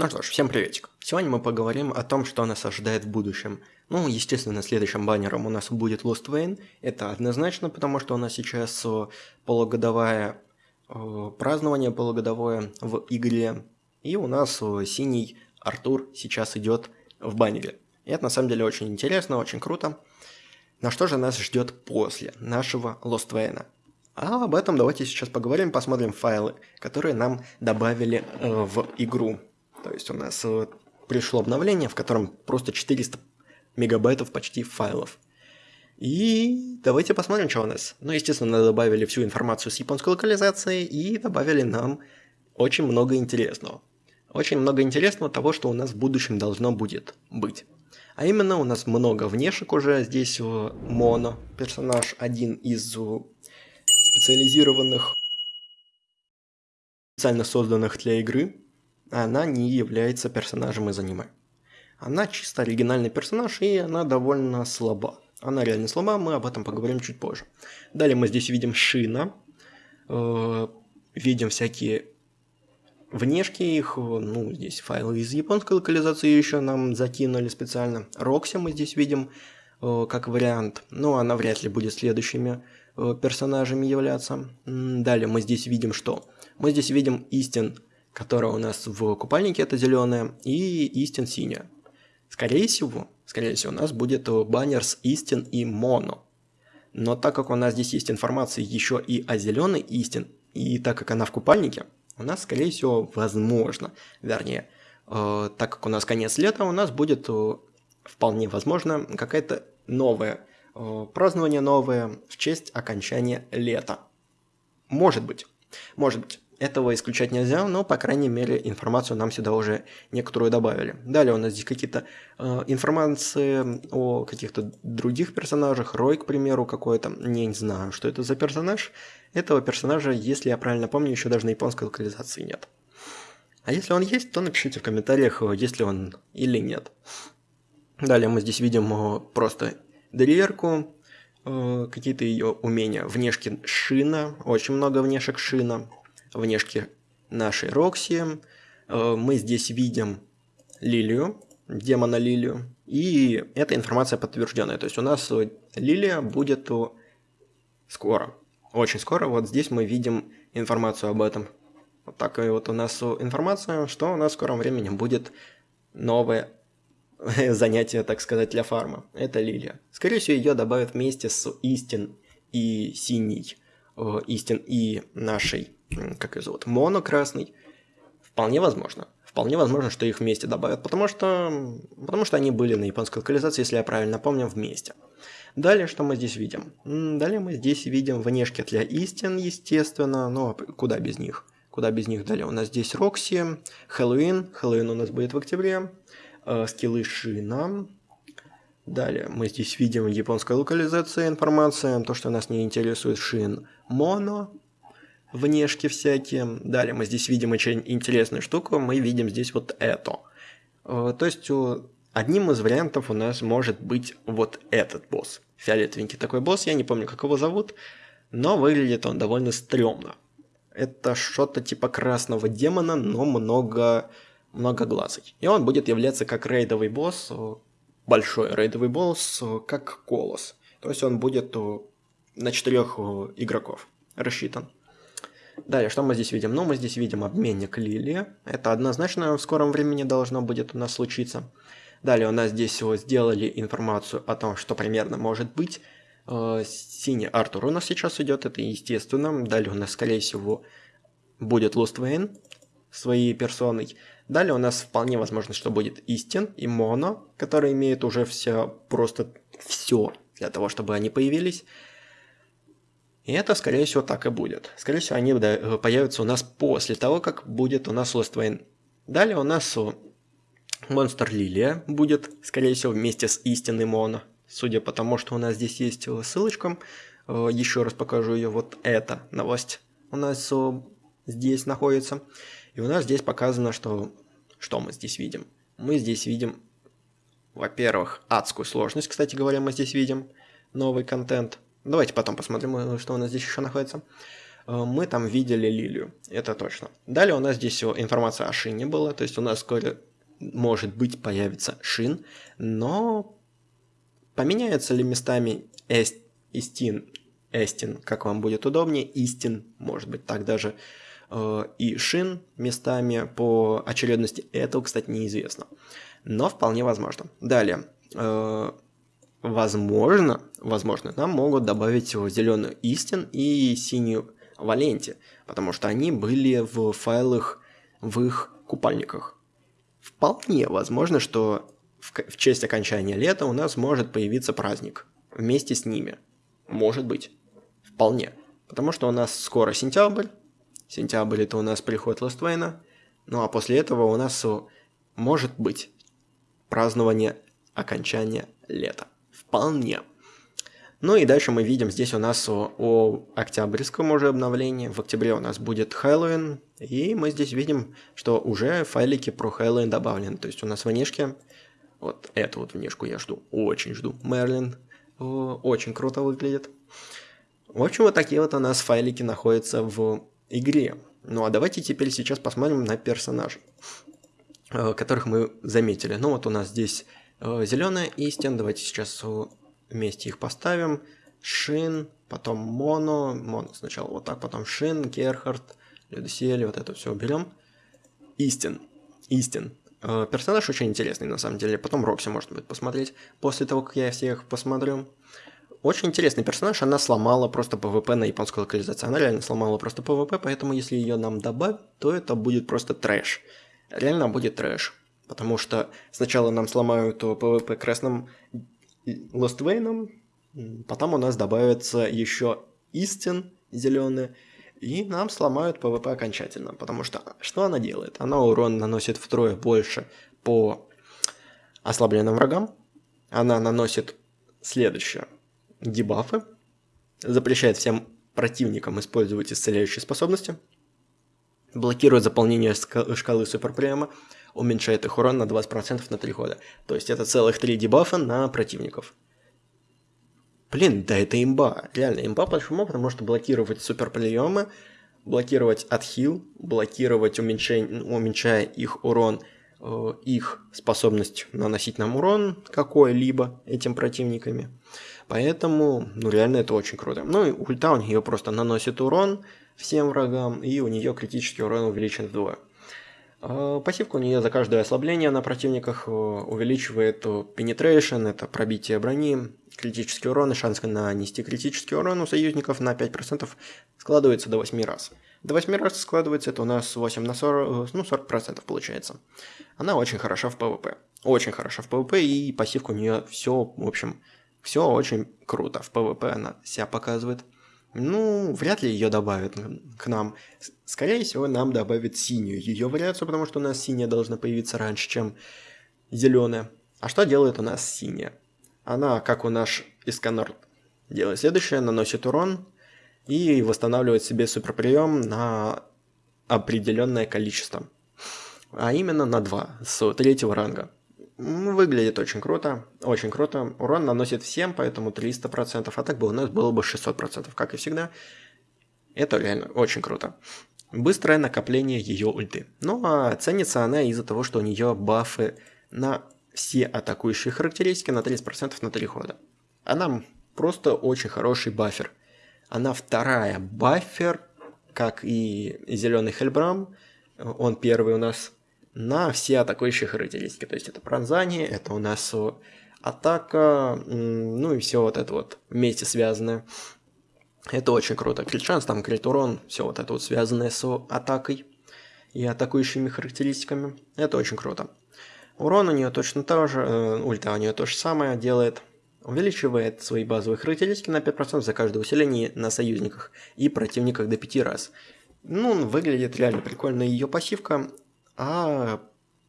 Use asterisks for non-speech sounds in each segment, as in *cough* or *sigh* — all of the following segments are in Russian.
Ну что ж, всем приветик. Сегодня мы поговорим о том, что нас ожидает в будущем. Ну, естественно, следующим баннером у нас будет Lost Wayne. Это однозначно, потому что у нас сейчас э, полугодовое э, празднование полугодовое в игре. И у нас э, синий Артур сейчас идет в баннере. И это на самом деле очень интересно, очень круто. Но что же нас ждет после нашего Lost Wayne? А об этом давайте сейчас поговорим, посмотрим файлы, которые нам добавили э, в игру. То есть у нас э, пришло обновление, в котором просто 400 мегабайтов почти файлов. И давайте посмотрим, что у нас. Ну, естественно, добавили всю информацию с японской локализацией и добавили нам очень много интересного. Очень много интересного того, что у нас в будущем должно будет быть. А именно у нас много внешек уже. Здесь э, Моно, персонаж, один из э, специализированных, специально созданных для игры она не является персонажем из аниме. Она чисто оригинальный персонаж, и она довольно слаба. Она реально слаба, мы об этом поговорим чуть позже. Далее мы здесь видим Шина, э, видим всякие внешки их, ну, здесь файлы из японской локализации еще нам закинули специально. Рокси мы здесь видим э, как вариант, но она вряд ли будет следующими э, персонажами являться. Далее мы здесь видим что? Мы здесь видим Истин которая у нас в купальнике это зеленая, и истин синяя. Скорее всего, скорее всего, у нас будет баннер с истин и моно. Но так как у нас здесь есть информация еще и о зеленой истин, и так как она в купальнике, у нас, скорее всего, возможно, вернее, э, так как у нас конец лета, у нас будет э, вполне возможно какая-то новое э, празднование новое в честь окончания лета. Может быть, может быть. Этого исключать нельзя, но, по крайней мере, информацию нам сюда уже некоторую добавили. Далее у нас здесь какие-то э, информации о каких-то других персонажах. Рой, к примеру, какой-то. Не знаю, что это за персонаж. Этого персонажа, если я правильно помню, еще даже на японской локализации нет. А если он есть, то напишите в комментариях, э, есть ли он или нет. Далее мы здесь видим э, просто Дриерку, э, какие-то ее умения. Внешки Шина, очень много внешек Шина внешки нашей Рокси. Мы здесь видим Лилию, демона Лилию. И эта информация подтвержденная. То есть у нас Лилия будет скоро. Очень скоро. Вот здесь мы видим информацию об этом. Вот такая вот у нас информация, что у нас в скором времени будет новое *laughs* занятие, так сказать, для фарма. Это Лилия. Скорее всего, ее добавят вместе с Истин и Синий. Э, Истин и нашей как ее зовут, Моно красный. Вполне возможно. Вполне возможно, что их вместе добавят, потому что, потому что они были на японской локализации, если я правильно помню, вместе. Далее, что мы здесь видим? Далее мы здесь видим внешки для истин, естественно, но куда без них? Куда без них далее? У нас здесь Рокси, Хэллоуин, Хэллоуин у нас будет в октябре, э, скиллы Шина. Далее мы здесь видим японская локализация информация, то, что нас не интересует Шин Моно, внешки всякие. Далее мы здесь видим очень интересную штуку, мы видим здесь вот это. Э, то есть одним из вариантов у нас может быть вот этот босс. Фиолетовенький такой босс, я не помню, как его зовут, но выглядит он довольно стрёмно. Это что-то типа красного демона, но много, много глазок. И он будет являться как рейдовый босс, э, большой рейдовый босс, э, как колос. То есть он будет на четырех игроков рассчитан. Далее, что мы здесь видим? Ну, мы здесь видим обменник Лили. Это однозначно в скором времени должно будет у нас случиться. Далее у нас здесь всего сделали информацию о том, что примерно может быть. Э, синий Артур у нас сейчас идет, это естественно. Далее у нас, скорее всего, будет Lost Wayne своей персоной. Далее у нас вполне возможно, что будет Истин и Моно, которые имеют уже все, просто все для того, чтобы они появились. И это, скорее всего, так и будет. Скорее всего, они э, появятся у нас после того, как будет у нас Lost Wayne. Далее у нас Монстр Лилия будет, скорее всего, вместе с истинной Моно. Судя по тому, что у нас здесь есть ссылочка, э, еще раз покажу ее, вот эта новость у нас здесь находится. И у нас здесь показано, что, что мы здесь видим. Мы здесь видим, во-первых, адскую сложность, кстати говоря, мы здесь видим, новый контент – Давайте потом посмотрим, э, что у нас здесь еще находится. Э, мы там видели лилию, это точно. Далее у нас здесь информация о шине была, то есть у нас скоро, может быть, появится шин, но поменяются ли местами эст, истин, эстин, как вам будет удобнее, истин, может быть, так даже, э, и шин местами по очередности, этого, кстати, неизвестно, но вполне возможно. Далее, возможно, возможно, нам могут добавить зеленую истин и синюю Валенте, потому что они были в файлах в их купальниках. Вполне возможно, что в, в честь окончания лета у нас может появиться праздник вместе с ними. Может быть. Вполне. Потому что у нас скоро сентябрь. Сентябрь это у нас приход Лоствейна. Ну а после этого у нас может быть празднование окончания лета. Вполне. Ну и дальше мы видим здесь у нас о, о октябрьском уже обновлении. В октябре у нас будет Хэллоуин. И мы здесь видим, что уже файлики про Хэллоуин добавлены. То есть у нас в внешке, вот эту вот внешку я жду, очень жду. Мерлин очень круто выглядит. В общем, вот такие вот у нас файлики находятся в игре. Ну а давайте теперь сейчас посмотрим на персонажей, э, которых мы заметили. Ну вот у нас здесь э, зеленая истин. Давайте сейчас вместе их поставим. Шин, потом Моно, Моно сначала вот так, потом Шин, Герхард, Людосель, вот это все уберем. Истин, Истин. Э, персонаж очень интересный на самом деле, потом Рокси можно будет посмотреть, после того, как я всех посмотрю. Очень интересный персонаж, она сломала просто ПВП на японскую локализацию. Она реально сломала просто ПВП, поэтому если ее нам добавить, то это будет просто трэш. Реально будет трэш. Потому что сначала нам сломают ПВП красным Лоствейном. Потом у нас добавится еще истин зеленые. И нам сломают ПВП окончательно. Потому что что она делает? Она урон наносит втрое больше по ослабленным врагам. Она наносит следующее. Дебафы. Запрещает всем противникам использовать исцеляющие способности. Блокирует заполнение шкалы суперприема уменьшает их урон на 20% на 3 хода. То есть это целых 3 дебафа на противников. Блин, да это имба. Реально имба, почему? Потому что блокировать суперприемы, блокировать отхил, блокировать уменьшение, уменьшая их урон, э, их способность наносить нам урон какой-либо этим противниками. Поэтому, ну реально это очень круто. Ну и ульта у нее просто наносит урон всем врагам, и у нее критический урон увеличен вдвое. А, пассивка у нее за каждое ослабление на противниках э, увеличивает penetration, это пробитие брони, критический урон и шанс нанести критический урон у союзников на 5% складывается до 8 раз. До 8 раз складывается это у нас 8 на 40, ну 40% получается. Она очень хороша в PvP. Очень хороша в PvP и пассивка у нее все, в общем, все очень круто. В PvP она себя показывает. Ну, вряд ли ее добавят к нам. Скорее всего, нам добавят синюю ее вариацию, потому что у нас синяя должна появиться раньше, чем зеленая. А что делает у нас синяя? Она, как у наш Исканор, делает следующее, наносит урон и восстанавливает себе суперприем на определенное количество. А именно на 2 с третьего ранга. Выглядит очень круто, очень круто. Урон наносит всем, поэтому 300%, а так бы у нас было бы 600%, как и всегда. Это реально очень круто. Быстрое накопление ее ульты. Ну а ценится она из-за того, что у нее бафы на все атакующие характеристики на 30% на 3 хода. Она просто очень хороший бафер. Она вторая бафер, как и зеленый Хельбрам. Он первый у нас на все атакующие характеристики. То есть это пронзание, это у нас атака, ну и все вот это вот вместе связанное. Это очень круто. Крит шанс, там крит урон, все вот это вот связанное с атакой и атакующими характеристиками. Это очень круто. Урон у нее точно тоже, э, ульта у нее то же самое делает. Увеличивает свои базовые характеристики на 5% за каждое усиление на союзниках и противниках до 5 раз. Ну, выглядит реально прикольно ее пассивка а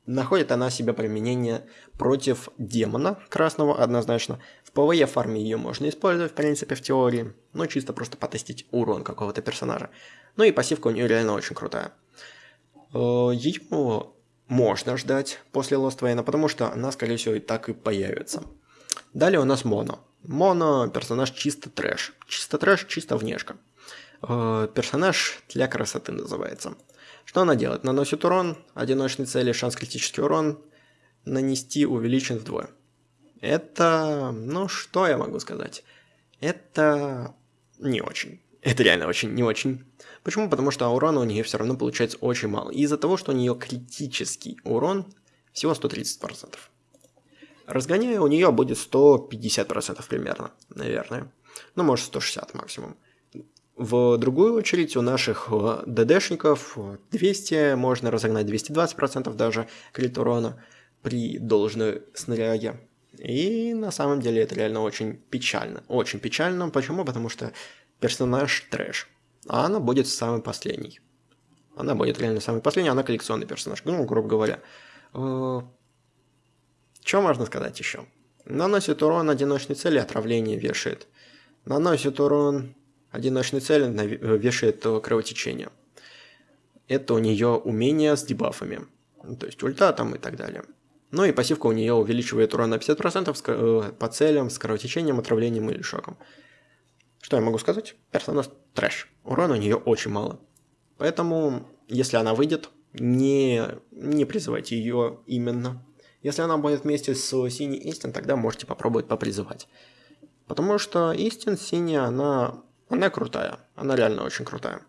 находит она себе применение против демона красного однозначно. В PvE фарме ее можно использовать, в принципе, в теории, но чисто просто потестить урон какого-то персонажа. Ну и пассивка у нее реально очень крутая. Э, ее можно ждать после Lost Вейна, потому что она, скорее всего, и так и появится. Далее у нас Моно. Моно персонаж чисто трэш. Чисто трэш, чисто внешка. Э, персонаж для красоты называется. Что она делает? Наносит урон, одиночной цели, шанс критический урон нанести увеличен вдвое. Это, ну что я могу сказать? Это не очень. Это реально очень не очень. Почему? Потому что урона у нее все равно получается очень мало. Из-за того, что у нее критический урон всего 130%. Разгоняя у нее будет 150% примерно, наверное. Ну, может 160 максимум. В другую очередь у наших э, ДДшников 200, можно разогнать 220% даже крит урона при должной снаряге. И на самом деле это реально очень печально. Очень печально. Почему? Потому что персонаж трэш. А она будет самый последний. Она будет реально самый последний, она коллекционный персонаж. Ну, грубо говоря. Э, Что можно сказать еще? Наносит урон одиночной цели, отравление вешает. Наносит урон одиночной цели, вешает кровотечение. Это у нее умение с дебафами. То есть ульта там и так далее. Ну и пассивка у нее увеличивает урон на 50% э, по целям с кровотечением, отравлением или шоком. Что я могу сказать? Персонаж трэш. Урона у нее очень мало. Поэтому, если она выйдет, не, не призывайте ее именно. Если она будет вместе с синей Истин, тогда можете попробовать попризывать. Потому что Истин синяя, она, она крутая. Она реально очень крутая.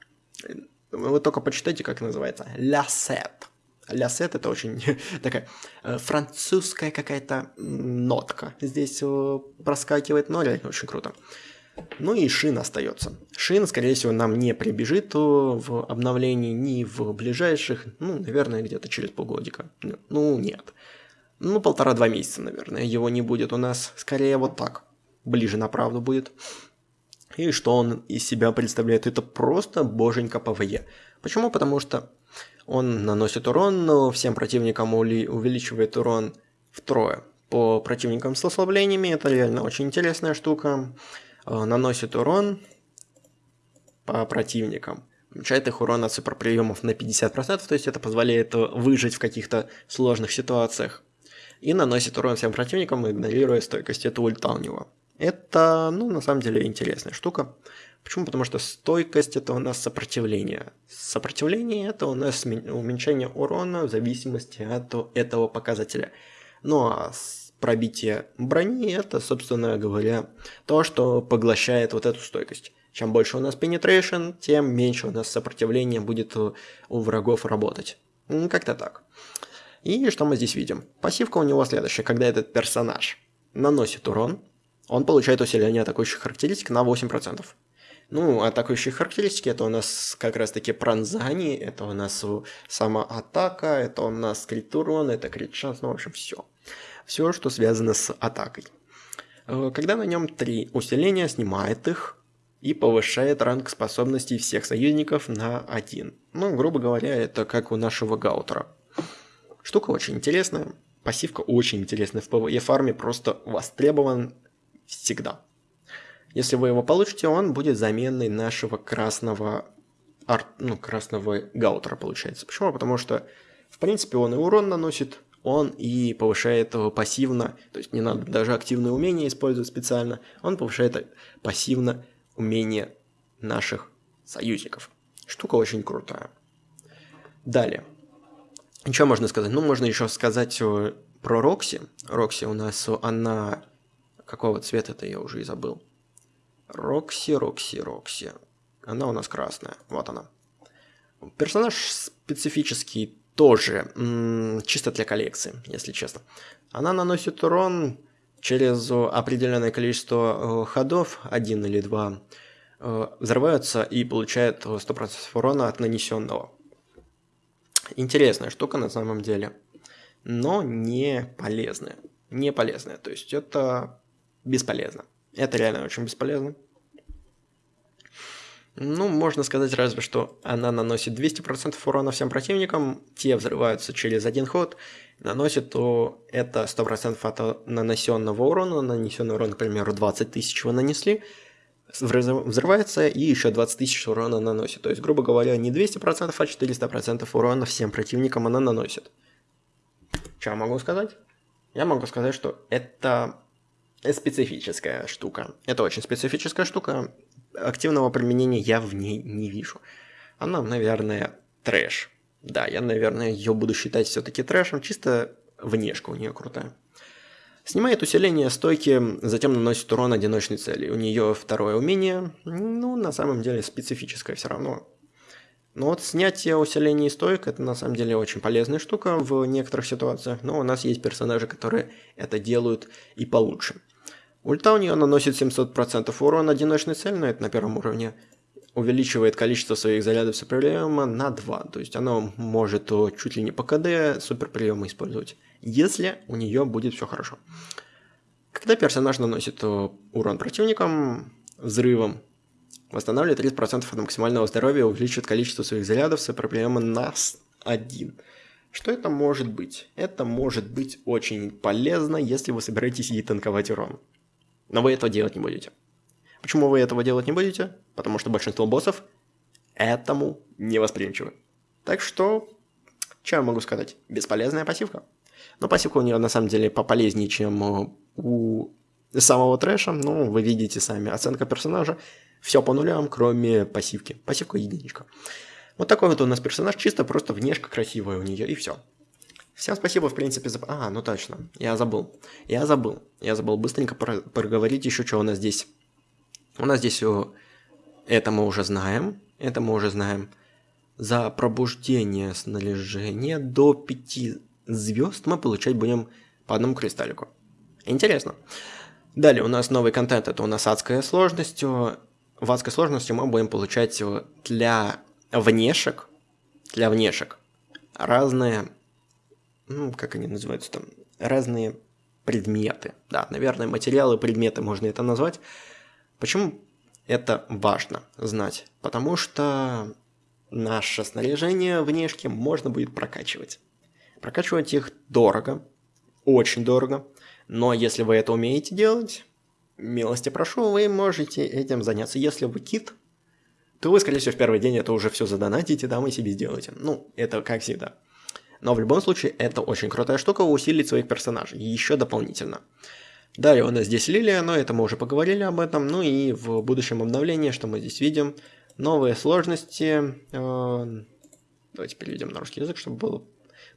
Вы только почитайте, как называется. Ля Сет. Это очень *laughs* такая э, французская какая-то нотка. Здесь э, проскакивает, но реально очень круто. Ну и Шин остается. Шин, скорее всего, нам не прибежит э, в обновлении ни в ближайших, ну, наверное, где-то через полгодика. Ну, нет. Ну, полтора-два месяца, наверное, его не будет у нас. Скорее вот так. Ближе на правду будет. И что он из себя представляет? Это просто боженька PvE. Почему? Потому что он наносит урон, но всем противникам увеличивает урон втрое. По противникам с ослаблениями это реально очень интересная штука. Э, наносит урон по противникам. Уменьшает их урон от суперприемов на 50%, то есть это позволяет выжить в каких-то сложных ситуациях. И наносит урон всем противникам, игнорируя стойкость. Это ульта у него. Это, ну, на самом деле, интересная штука. Почему? Потому что стойкость это у нас сопротивление. Сопротивление это у нас уменьшение урона в зависимости от этого показателя. Ну а пробитие брони это, собственно говоря, то, что поглощает вот эту стойкость. Чем больше у нас penetration, тем меньше у нас сопротивление будет у врагов работать. Как-то так. И что мы здесь видим? Пассивка у него следующая. Когда этот персонаж наносит урон, он получает усиление атакующих характеристик на 8%. Ну, атакующие характеристики, это у нас как раз-таки пронзание, это у нас самоатака, это у нас крит урон, это крит шанс, ну, в общем, все. Все, что связано с атакой. Э, когда на нем три усиления, снимает их и повышает ранг способностей всех союзников на один. Ну, грубо говоря, это как у нашего Гаутера. Штука очень интересная, пассивка очень интересная в PvE фарме, просто востребован всегда. Если вы его получите, он будет заменой нашего красного арт, ну, красного гаутера, получается. Почему? Потому что, в принципе, он и урон наносит, он и повышает его пассивно, то есть не надо даже активное умение использовать специально, он повышает пассивно умение наших союзников. Штука очень крутая. Далее. Что можно сказать? Ну, можно еще сказать э, про Рокси. Рокси у нас, она... Какого цвета-то я уже и забыл. Рокси, Рокси, Рокси. Она у нас красная. Вот она. Персонаж специфический тоже, чисто для коллекции, если честно. Она наносит урон через определенное количество э, ходов, один или два, э, взрываются и получает 100% урона от нанесенного. Интересная штука на самом деле, но не полезная. Не полезная, то есть это бесполезно. Это реально очень бесполезно. Ну, можно сказать разве что она наносит 200% урона всем противникам, те взрываются через один ход, наносит, то это 100% от нанесенного урона, нанесенный урон, к примеру, 20 тысяч вы нанесли, взрывается и еще 20 тысяч урона наносит. То есть, грубо говоря, не 200%, а 400% урона всем противникам она наносит. Что я могу сказать? Я могу сказать, что это специфическая штука. Это очень специфическая штука. Активного применения я в ней не вижу. Она, наверное, трэш. Да, я, наверное, ее буду считать все-таки трэшем, чисто внешка у нее крутая. Снимает усиление стойки, затем наносит урон одиночной цели. У нее второе умение, ну, на самом деле, специфическое все равно. Но вот снятие усиления стойк это на самом деле очень полезная штука в некоторых ситуациях, но у нас есть персонажи, которые это делают и получше. Ульта у нее наносит 700% урона одиночной цели, но это на первом уровне. Увеличивает количество своих зарядов суперприема на 2. То есть она может чуть ли не по КД суперприемы использовать, если у нее будет все хорошо. Когда персонаж наносит урон противникам взрывом, восстанавливает 30% от максимального здоровья, увеличивает количество своих зарядов суперприема на 1. Что это может быть? Это может быть очень полезно, если вы собираетесь ей танковать урон. Но вы этого делать не будете. Почему вы этого делать не будете? Потому что большинство боссов этому не восприимчивы. Так что, что я могу сказать? Бесполезная пассивка. Но пассивка у нее на самом деле пополезнее, чем у самого трэша. Ну, вы видите сами, оценка персонажа. Все по нулям, кроме пассивки. Пассивка единичка. Вот такой вот у нас персонаж, чисто просто внешка красивая у нее, и все. Всем спасибо, в принципе, за... А, ну точно, я забыл. Я забыл. Я забыл быстренько про... проговорить еще, что у нас здесь. У нас здесь... Это мы уже знаем. Это мы уже знаем. За пробуждение снаряжения до 5 звезд мы получать будем по одному кристаллику. Интересно. Далее у нас новый контент. Это у нас адская сложность. В адской сложности мы будем получать для внешек, для внешек разные ну, как они называются там, разные предметы. Да, наверное, материалы, предметы можно это назвать. Почему это важно знать? Потому что наше снаряжение внешне можно будет прокачивать. Прокачивать их дорого, очень дорого, но если вы это умеете делать, милости прошу, вы можете этим заняться. Если вы кит, то вы, скорее всего, в первый день это уже все задонатите, да, вы себе сделаете. Ну, это как всегда. Но в любом случае, это очень крутая штука усилить своих персонажей, еще дополнительно. Далее у нас здесь Лилия, но это мы уже поговорили об этом. Ну и в будущем обновлении, что мы здесь видим, новые сложности. Э, давайте переведем на русский язык, чтобы было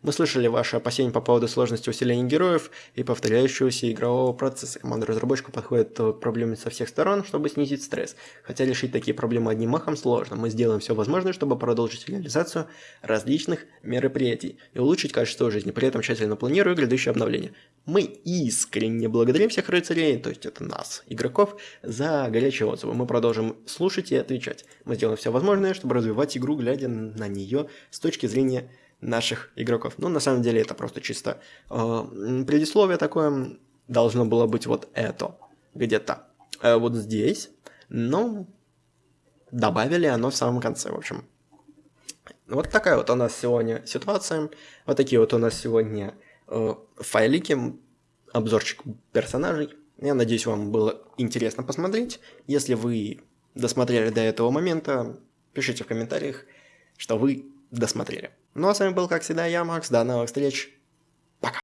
мы слышали ваши опасения по поводу сложности усиления героев и повторяющегося игрового процесса. Команда разработчика подходит к проблеме со всех сторон, чтобы снизить стресс. Хотя решить такие проблемы одним махом сложно. Мы сделаем все возможное, чтобы продолжить реализацию различных мероприятий и улучшить качество жизни, при этом тщательно планируя грядущие обновления. Мы искренне благодарим всех рыцарей, то есть это нас, игроков, за горячие отзывы. Мы продолжим слушать и отвечать. Мы сделаем все возможное, чтобы развивать игру, глядя на нее с точки зрения наших игроков. Ну, на самом деле, это просто чисто э, предисловие такое. Должно было быть вот это где-то э, вот здесь. Но добавили оно в самом конце, в общем. Вот такая вот у нас сегодня ситуация. Вот такие вот у нас сегодня э, файлики, обзорчик персонажей. Я надеюсь, вам было интересно посмотреть. Если вы досмотрели до этого момента, пишите в комментариях, что вы досмотрели. Ну а с вами был, как всегда, я, Макс. До новых встреч.